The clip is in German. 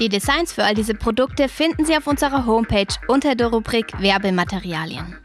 Die Designs für all diese Produkte finden Sie auf unserer Homepage unter der Rubrik Werbematerialien.